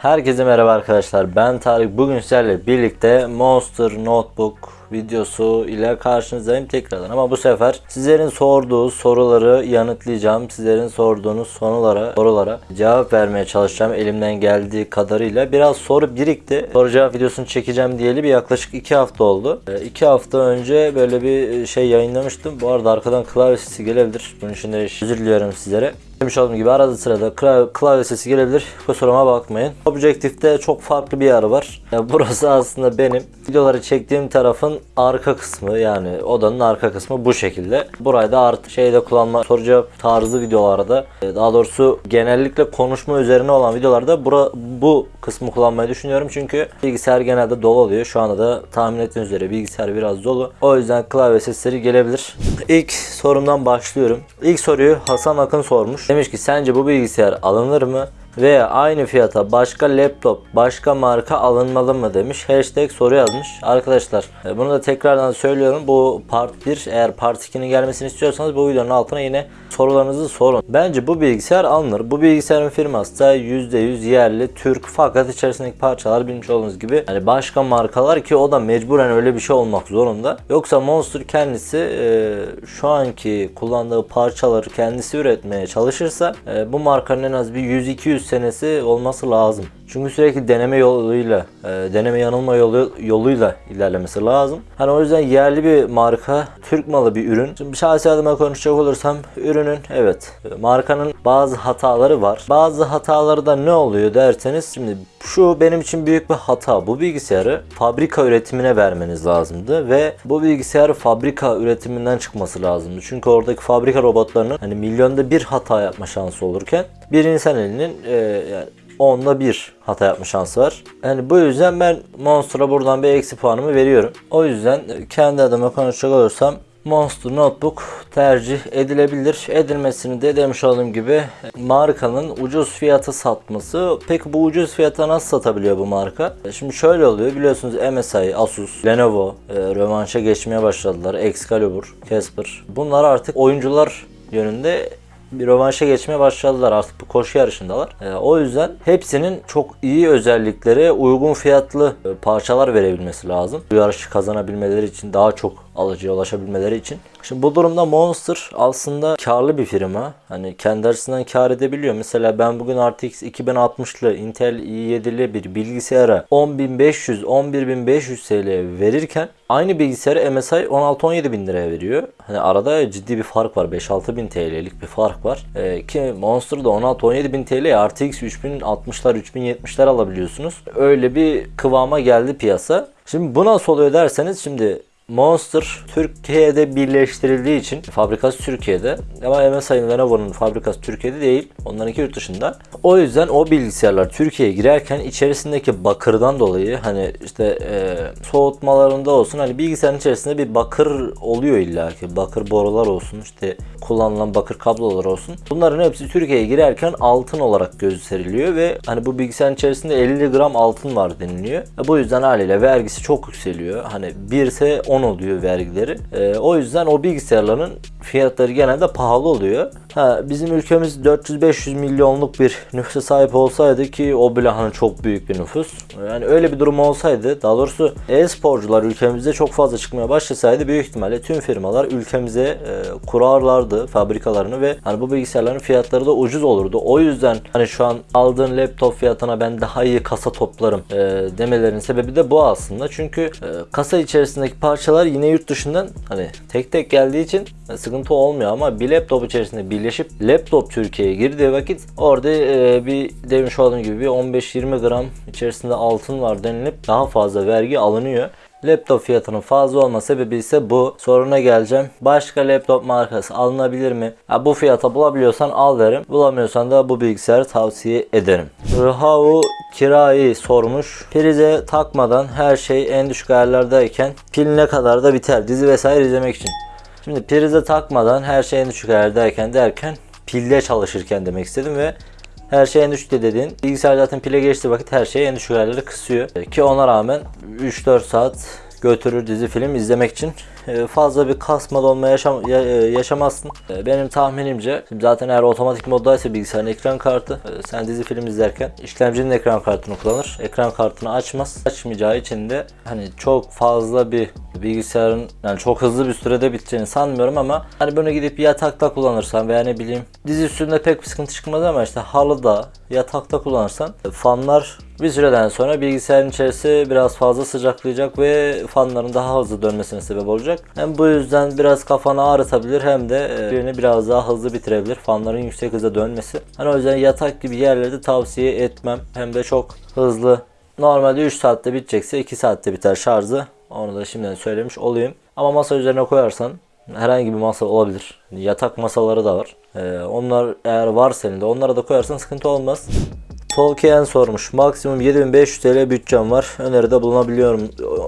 Herkese merhaba arkadaşlar. Ben Tarık. Bugün sizlerle birlikte Monster Notebook videosu ile karşınızdayım tekrardan. Ama bu sefer sizlerin sorduğu soruları yanıtlayacağım. Sizlerin sorduğunuz sorulara, sorulara cevap vermeye çalışacağım elimden geldiği kadarıyla. Biraz soru birikti. Soru cevap videosunu çekeceğim diyeli bir yaklaşık 2 hafta oldu. 2 hafta önce böyle bir şey yayınlamıştım. Bu arada arkadan klavye sesi gelebilir. Bunun için de özür diliyorum sizlere. Demiş olduğum gibi arada sırada klavye, klavye sesi gelebilir. Kusuruma bakmayın. Objektifte çok farklı bir yer var. Ya burası aslında benim videoları çektiğim tarafın arka kısmı yani odanın arka kısmı bu şekilde. Burayı da artık şeyde kullanma soru cevap tarzı videolarda e, daha doğrusu genellikle konuşma üzerine olan videolarda bura, bu kısmı kullanmayı düşünüyorum. Çünkü bilgisayar genelde dolu oluyor. Şu anda da tahmin ettiğiniz üzere bilgisayar biraz dolu. O yüzden klavye sesleri gelebilir. İlk sorumdan başlıyorum. İlk soruyu Hasan Akın sormuş. Demiş ki sence bu bilgisayar alınır mı? Veya aynı fiyata başka laptop, başka marka alınmalı mı demiş. Hashtag soru yazmış. Arkadaşlar e, bunu da tekrardan söylüyorum. Bu part 1 eğer part 2'nin gelmesini istiyorsanız bu videonun altına yine sorularınızı sorun. Bence bu bilgisayar alınır. Bu bilgisayarın firması da %100 yerli Türk fakat içerisindeki parçalar bilmiş olduğunuz gibi yani başka markalar ki o da mecburen öyle bir şey olmak zorunda. Yoksa Monster kendisi e, şu anki kullandığı parçaları kendisi üretmeye çalışırsa e, bu markanın en az bir 100-200 senesi olması lazım. Çünkü sürekli deneme yoluyla, e, deneme yanılma yolu, yoluyla ilerlemesi lazım. Hani o yüzden yerli bir marka, Türk malı bir ürün. Şimdi şahsi adıma konuşacak olursam ürünün evet markanın bazı hataları var. Bazı hataları da ne oluyor derseniz şimdi şu benim için büyük bir hata. Bu bilgisayarı fabrika üretimine vermeniz lazımdı ve bu bilgisayar fabrika üretiminden çıkması lazımdı. Çünkü oradaki fabrika robotlarının hani milyonda bir hata yapma şansı olurken bir insan elinin e, yani onda bir hata yapma şansı var. Yani bu yüzden ben Monster'a buradan bir eksi puanımı veriyorum. O yüzden kendi adıma konuşacak olursam Monster Notebook tercih edilebilir. Edilmesini de demiş olduğum gibi markanın ucuz fiyatı satması. Peki bu ucuz fiyata nasıl satabiliyor bu marka? Şimdi şöyle oluyor biliyorsunuz MSI, Asus, Lenovo e, rövanşa geçmeye başladılar. Excalibur, Casper. Bunlar artık oyuncular yönünde bir rövanşa geçmeye başladılar artık bu koşu yarışındalar. E, o yüzden hepsinin çok iyi özelliklere uygun fiyatlı e, parçalar verebilmesi lazım. Bu yarışı kazanabilmeleri için daha çok alıcıya ulaşabilmeleri için. Şimdi bu durumda Monster aslında karlı bir firma. Hani kendi açısından kar edebiliyor. Mesela ben bugün RTX 2060'lı Intel i7'li bir bilgisayara 10.500 11.500 TL verirken aynı bilgisayarı MSI 16-17 bin liraya veriyor. Hani arada ciddi bir fark var. 5-6 bin TL'lik bir fark var. Ee, ki Monster'da 16-17 bin TL RTX 3060'lar 3070'ler alabiliyorsunuz. Öyle bir kıvama geldi piyasa. Şimdi bu nasıl oluyor derseniz şimdi Monster Türkiye'de birleştirildiği için fabrikası Türkiye'de ama MSI'nin Lenovo'nun fabrikası Türkiye'de değil. Onlarınki yurt dışında. O yüzden o bilgisayarlar Türkiye'ye girerken içerisindeki bakırdan dolayı hani işte e, soğutmalarında olsun hani bilgisayarın içerisinde bir bakır oluyor illa ki. Bakır borular olsun işte kullanılan bakır kablolar olsun. Bunların hepsi Türkiye'ye girerken altın olarak gösteriliyor ve hani bu bilgisayarın içerisinde 50 gram altın var deniliyor. E, bu yüzden haliyle vergisi çok yükseliyor. Hani 1 ise 10 oluyor vergileri. E, o yüzden o bilgisayarların fiyatları genelde pahalı oluyor. Ha, bizim ülkemiz 400-500 milyonluk bir nüfusa sahip olsaydı ki o bile hani çok büyük bir nüfus. Yani öyle bir durum olsaydı daha doğrusu e-sporcular ülkemizde çok fazla çıkmaya başlasaydı büyük ihtimalle tüm firmalar ülkemize e, kurarlardı fabrikalarını ve hani bu bilgisayarların fiyatları da ucuz olurdu. O yüzden hani şu an aldığın laptop fiyatına ben daha iyi kasa toplarım e, demelerinin sebebi de bu aslında. Çünkü e, kasa içerisindeki parçalar yine yurt dışından hani tek tek geldiği için sıkıntı olmuyor ama bir laptop içerisinde birleşip laptop Türkiye'ye girdiği vakit orada e, bir demiş olduğum gibi bir 15-20 gram içerisinde altın var denilip daha fazla vergi alınıyor. Laptop fiyatının fazla olma sebebi ise bu. Soruna geleceğim. Başka laptop markası alınabilir mi? Ha, bu fiyata bulabiliyorsan al derim. Bulamıyorsan da bu bilgisayarı tavsiye ederim. Rıhavu kirayı sormuş. Prize takmadan her şey en düşük ayarlardayken pil ne kadar da biter. Dizi vesaire izlemek için. Şimdi prize takmadan her şey en düşük ayardayken derken pilde çalışırken demek istedim ve her şey en düşükte dediğin bilgisayar zaten pile geçtiği vakit her şey en düşük ayarları kısıyor. Ki ona rağmen 3-4 saat götürür dizi film izlemek için fazla bir kasma donma yaşam, ya- e, yaşamazsın. E, Benim tahminimce zaten eğer otomatik moddaysa bilgisayarın ekran kartı e, sen dizi film izlerken işlemcinin ekran kartını kullanır. Ekran kartını açmaz. Açmayacağı için de hani çok fazla bir bilgisayarın yani çok hızlı bir sürede biteceğini sanmıyorum ama hani bunu gidip yatakta kullanırsan veya ne bileyim dizi üstünde pek bir sıkıntı çıkmaz ama işte halıda yatakta kullanırsan e, fanlar bir süreden sonra bilgisayarın içerisi biraz fazla sıcaklayacak ve fanların daha hızlı dönmesine sebep olacak. Hem bu yüzden biraz kafanı ağrıtabilir hem de e, birini biraz daha hızlı bitirebilir. Fanların yüksek hızda dönmesi. Hani o yüzden yatak gibi yerlerde tavsiye etmem. Hem de çok hızlı. Normalde 3 saatte bitecekse 2 saatte biter şarjı. Onu da şimdiden söylemiş olayım. Ama masa üzerine koyarsan herhangi bir masa olabilir. Yatak masaları da var. E, onlar eğer varsa elinde onlara da koyarsan sıkıntı olmaz. Tolkien sormuş. Maksimum 7500 TL bütçem var. Öneride bulunabiliyorum.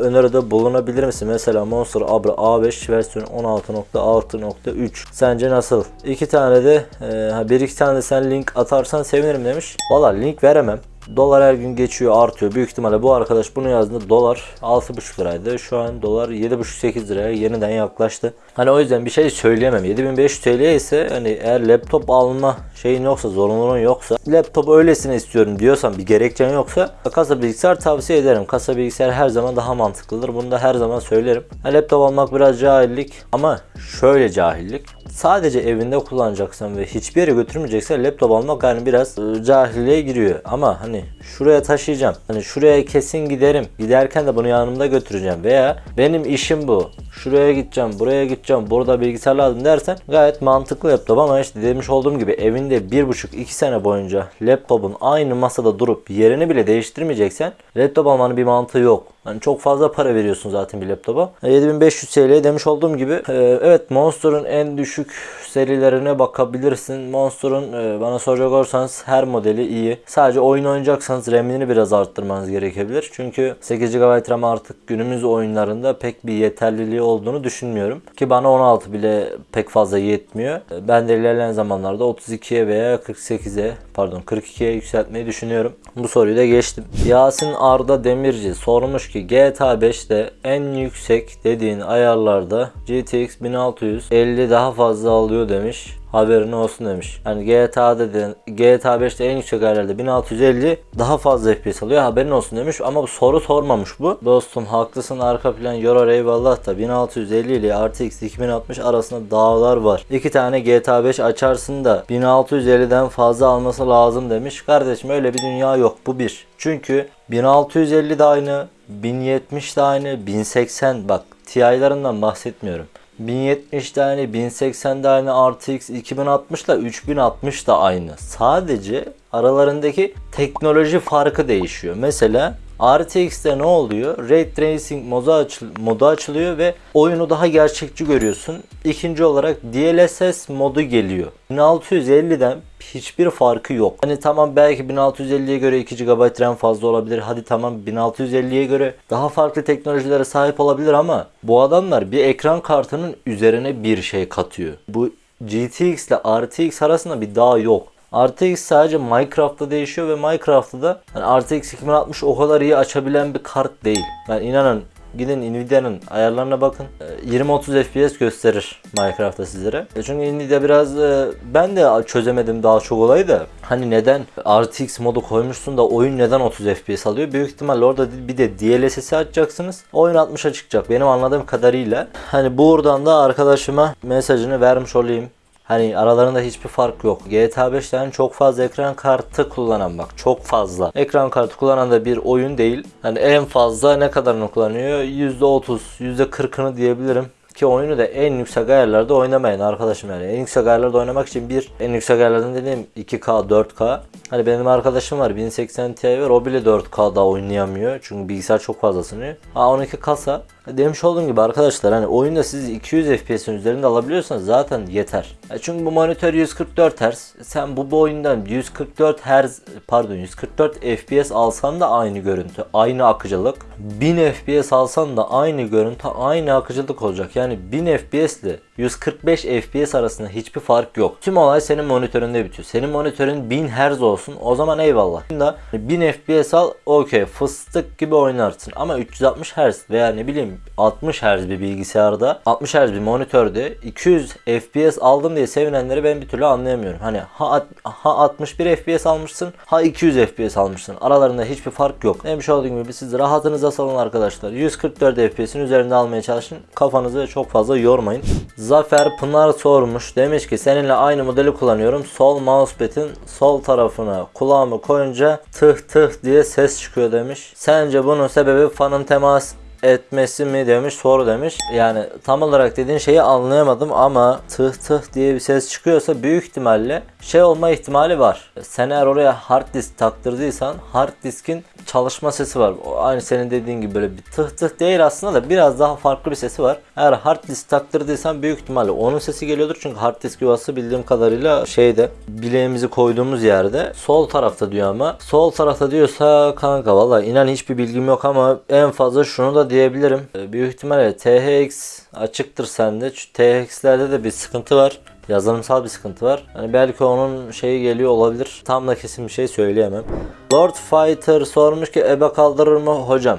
Öneride bulunabilir misin? Mesela Monster Abra A5 versiyon 16.6.3. Sence nasıl? İki tane de e, bir iki tane de sen link atarsan sevinirim demiş. Valla link veremem. Dolar her gün geçiyor artıyor. Büyük ihtimalle bu arkadaş bunu yazdığında dolar 6,5 liraydı. Şu an dolar 7,5-8 liraya yeniden yaklaştı. Hani o yüzden bir şey söyleyemem. 7500 TL ise hani eğer laptop alma şeyin yoksa zorunluluğun yoksa laptop öylesine istiyorum diyorsan bir gerekçen yoksa kasa bilgisayar tavsiye ederim. Kasa bilgisayar her zaman daha mantıklıdır. Bunu da her zaman söylerim. Ha, laptop almak biraz cahillik ama şöyle cahillik. Sadece evinde kullanacaksan ve hiçbir yere götürmeyeceksen laptop almak yani biraz e, cahilliğe giriyor. Ama hani şuraya taşıyacağım. Hani şuraya kesin giderim. Giderken de bunu yanımda götüreceğim veya benim işim bu. Şuraya gideceğim, buraya gideceğim, burada bilgisayar lazım dersen gayet mantıklı laptop ama işte demiş olduğum gibi evinde bir buçuk iki sene boyunca laptopun aynı masada durup yerini bile değiştirmeyeceksen laptop almanın bir mantığı yok. Yani çok fazla para veriyorsun zaten bir laptopa. E, 7500 TL demiş olduğum gibi e, evet Monster'ın en düşük serilerine bakabilirsin. Monster'ın e, bana soracak olursanız her modeli iyi. Sadece oyun oynayacaksanız RAM'ini biraz arttırmanız gerekebilir. Çünkü 8 GB RAM artık günümüz oyunlarında pek bir yeterliliği olduğunu düşünmüyorum. Ki bana 16 bile pek fazla yetmiyor. E, Ben de ilerleyen zamanlarda 32'ye veya 48'e pardon 42'ye yükseltmeyi düşünüyorum. Bu soruyu da geçtim. Yasin Arda Demirci sormuş ki GTA 5'te en yüksek dediğin ayarlarda GTX 1650 daha fazla alıyor demiş. Haberin olsun demiş. Yani GTA'da de, GTA 5'te en yüksek ayarlarda 1650 daha fazla FPS alıyor. Haberin olsun demiş ama bu soru sormamış bu. Dostum haklısın arka plan yorar eyvallah da 1650 ile RTX 2060 arasında dağlar var. İki tane GTA 5 açarsın da 1650'den fazla alması lazım demiş. Kardeşim öyle bir dünya yok. Bu bir. Çünkü 1650 de aynı, 1070 de aynı, 1080 bak TI'larından bahsetmiyorum. 1070 de aynı, 1080 de RTX 2060 ile 3060 da aynı. Sadece aralarındaki teknoloji farkı değişiyor. Mesela RTX'te ne oluyor? Ray Tracing modu, açıl modu açılıyor ve oyunu daha gerçekçi görüyorsun. İkinci olarak DLSS modu geliyor. 1650'den hiçbir farkı yok. Hani tamam belki 1650'ye göre 2 GB RAM fazla olabilir. Hadi tamam 1650'ye göre daha farklı teknolojilere sahip olabilir ama bu adamlar bir ekran kartının üzerine bir şey katıyor. Bu GTX ile RTX arasında bir dağ yok. RTX sadece Minecraft'ta değişiyor ve Minecraft'ta da yani RTX 2060 o kadar iyi açabilen bir kart değil. Yani inanın gidin Nvidia'nın ayarlarına bakın. Ee, 20-30 FPS gösterir Minecraft'ta sizlere. E Çünkü Nvidia biraz e, ben de çözemedim daha çok olayı da. Hani neden RTX modu koymuşsun da oyun neden 30 FPS alıyor? Büyük ihtimalle orada bir de DLSS'i açacaksınız. Oyun 60'a çıkacak benim anladığım kadarıyla. Hani buradan da arkadaşıma mesajını vermiş olayım. Hani aralarında hiçbir fark yok. GTA 5'ten çok fazla ekran kartı kullanan bak çok fazla. Ekran kartı kullanan da bir oyun değil. Hani en fazla ne kadarını kullanıyor? %30, %40'ını diyebilirim. Ki oyunu da en yüksek ayarlarda oynamayın arkadaşım yani. En yüksek ayarlarda oynamak için bir en yüksek ayarlardan dediğim 2K, 4K. Hani benim arkadaşım var 1080 Ti var o bile 4K'da oynayamıyor. Çünkü bilgisayar çok fazla ısınıyor. A12 kasa. Demiş olduğum gibi arkadaşlar hani oyunda siz 200 FPS'in üzerinde alabiliyorsanız zaten yeter. Ya çünkü bu monitör 144 Hz. Sen bu, bu oyundan 144 Hz pardon 144 FPS alsan da aynı görüntü, aynı akıcılık. 1000 FPS alsan da aynı görüntü, aynı akıcılık olacak. Yani 1000 FPS ile 145 FPS arasında hiçbir fark yok. Tüm olay senin monitöründe bitiyor. Senin monitörün 1000 Hz olsun o zaman eyvallah. Şimdi 1000 FPS al okey fıstık gibi oynarsın. Ama 360 Hz veya ne bileyim 60 Hz bir bilgisayarda 60 Hz bir monitörde 200 FPS aldım diye sevinenleri ben bir türlü anlayamıyorum. Hani ha, ha 61 FPS almışsın ha 200 FPS almışsın. Aralarında hiçbir fark yok. Demiş olduğum gibi siz rahatınıza salın arkadaşlar. 144 FPS'in üzerinde almaya çalışın. Kafanızı çok fazla yormayın. Zafer Pınar sormuş. Demiş ki seninle aynı modeli kullanıyorum. Sol mousepad'in sol tarafına kulağımı koyunca tıh tıh diye ses çıkıyor demiş. Sence bunun sebebi fanın temas etmesi mi demiş soru demiş. Yani tam olarak dediğin şeyi anlayamadım ama tıh tıh diye bir ses çıkıyorsa büyük ihtimalle şey olma ihtimali var. Sen eğer oraya hard disk taktırdıysan hard diskin çalışma sesi var. O aynı senin dediğin gibi böyle bir tıh tıh değil aslında da biraz daha farklı bir sesi var. Eğer hard disk taktırdıysan büyük ihtimalle onun sesi geliyordur. Çünkü hard disk yuvası bildiğim kadarıyla şeyde bileğimizi koyduğumuz yerde sol tarafta diyor ama sol tarafta diyorsa kanka valla inan hiçbir bilgim yok ama en fazla şunu da diyebilirim. Ee, Büyük ihtimalle THX açıktır sende. Çünkü THX'lerde de bir sıkıntı var. Yazılımsal bir sıkıntı var. Hani belki onun şeyi geliyor olabilir. Tam da kesin bir şey söyleyemem. Lord Fighter sormuş ki ebe kaldırır mı hocam?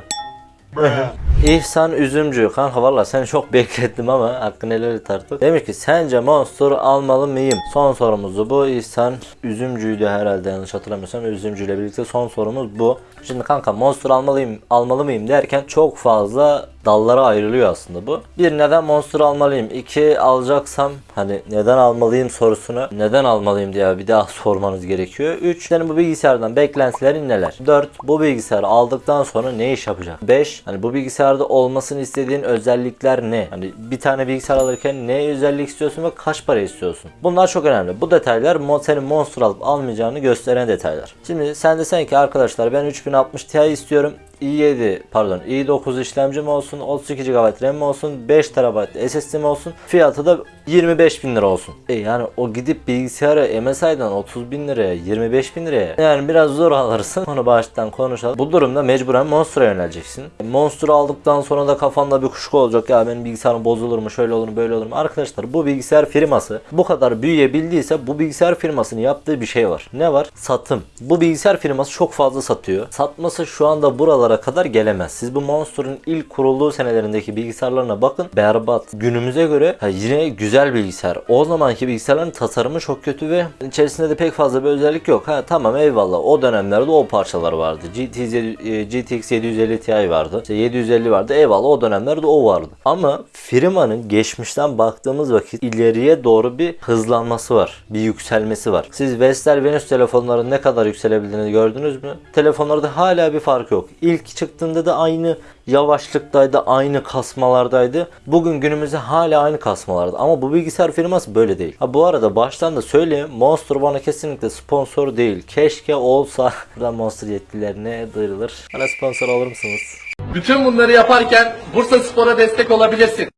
İhsan Üzümcü. Kanka valla seni çok beklettim ama hakkını helal et artık. Demiş ki sence Monster almalı mıyım? Son sorumuzu bu. İhsan Üzümcü'ydü herhalde yanlış hatırlamıyorsam. Üzümcü ile birlikte son sorumuz bu. Şimdi kanka Monster almalıyım, almalı mıyım derken çok fazla dallara ayrılıyor aslında bu. Bir neden Monster almalıyım? İki alacaksam hani neden almalıyım sorusunu neden almalıyım diye bir daha sormanız gerekiyor. Üç senin bu bilgisayardan beklentilerin neler? Dört bu bilgisayarı aldıktan sonra ne iş yapacak? Beş hani bu bilgisayarda olmasını istediğin özellikler ne? Hani bir tane bilgisayar alırken ne özellik istiyorsun ve kaç para istiyorsun? Bunlar çok önemli. Bu detaylar senin Monster alıp almayacağını gösteren detaylar. Şimdi sen desen ki arkadaşlar ben 3060 Ti istiyorum i7 pardon i9 işlemcim olsun 32 GB RAM olsun 5 TB SSD'm olsun fiyatı da 25 bin lira olsun. E yani o gidip bilgisayarı MSI'dan 30 bin liraya 25 bin liraya yani biraz zor alırsın onu baştan konuşalım. Bu durumda mecburen Monster'a yöneleceksin. Monster aldıktan sonra da kafanda bir kuşku olacak ya benim bilgisayarım bozulur mu şöyle olur mu böyle olur mu. Arkadaşlar bu bilgisayar firması bu kadar büyüyebildiyse bu bilgisayar firmasının yaptığı bir şey var. Ne var? Satım. Bu bilgisayar firması çok fazla satıyor. Satması şu anda buralara kadar gelemez. Siz bu Monster'ın ilk kurulduğu senelerindeki bilgisayarlarına bakın. Berbat. Günümüze göre yine güzel bilgisayar. O zamanki bilgisayarların tasarımı çok kötü ve içerisinde de pek fazla bir özellik yok. Ha tamam eyvallah. O dönemlerde o parçalar vardı. GTX, GTX 750 Ti vardı. İşte 750 vardı. Eyvallah o dönemlerde o vardı. Ama firmanın geçmişten baktığımız vakit ileriye doğru bir hızlanması var. Bir yükselmesi var. Siz Vestel Venus telefonların ne kadar yükselebildiğini gördünüz mü? Telefonlarda hala bir fark yok. İlk çıktığında da aynı yavaşlıktaydı, aynı kasmalardaydı. Bugün günümüzde hala aynı kasmalarda. Ama bu bilgisayar firması böyle değil. Ha bu arada baştan da söyleyeyim. Monster bana kesinlikle sponsor değil. Keşke olsa. Buradan Monster yetkililerine duyurulur. Bana sponsor olur musunuz? Bütün bunları yaparken Bursa Spor'a destek olabilirsin.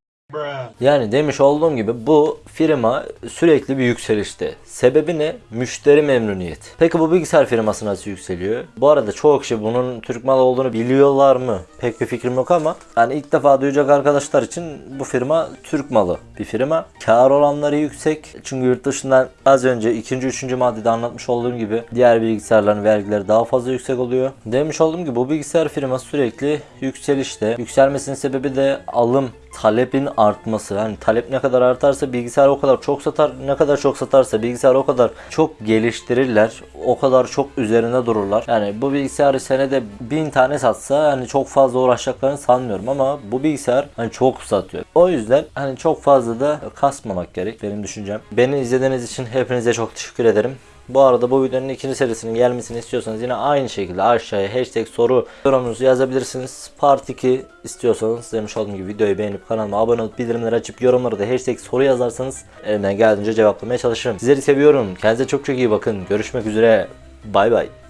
Yani demiş olduğum gibi bu firma sürekli bir yükselişte. Sebebi ne? Müşteri memnuniyeti. Peki bu bilgisayar firması nasıl yükseliyor? Bu arada çoğu kişi bunun Türk malı olduğunu biliyorlar mı? Pek bir fikrim yok ama yani ilk defa duyacak arkadaşlar için bu firma Türk malı bir firma. Kar oranları yüksek. Çünkü yurt dışından az önce ikinci, üçüncü maddede anlatmış olduğum gibi diğer bilgisayarların vergileri daha fazla yüksek oluyor. Demiş olduğum gibi bu bilgisayar firması sürekli yükselişte. Yükselmesinin sebebi de alım talebin artması. Yani talep ne kadar artarsa bilgisayar o kadar çok satar. Ne kadar çok satarsa bilgisayar o kadar çok geliştirirler. O kadar çok üzerine dururlar. Yani bu bilgisayarı senede bin tane satsa hani çok fazla uğraşacaklarını sanmıyorum ama bu bilgisayar hani çok satıyor. O yüzden hani çok fazla da kasmamak gerek benim düşüncem. Beni izlediğiniz için hepinize çok teşekkür ederim. Bu arada bu videonun ikinci serisinin gelmesini istiyorsanız yine aynı şekilde aşağıya hashtag soru yorumunuzu yazabilirsiniz. Part 2 istiyorsanız demiş olduğum gibi videoyu beğenip kanalıma abone olup bildirimleri açıp yorumları da hashtag soru yazarsanız elimden geldiğince cevaplamaya çalışırım. Sizleri seviyorum. Kendinize çok çok iyi bakın. Görüşmek üzere. Bay bay.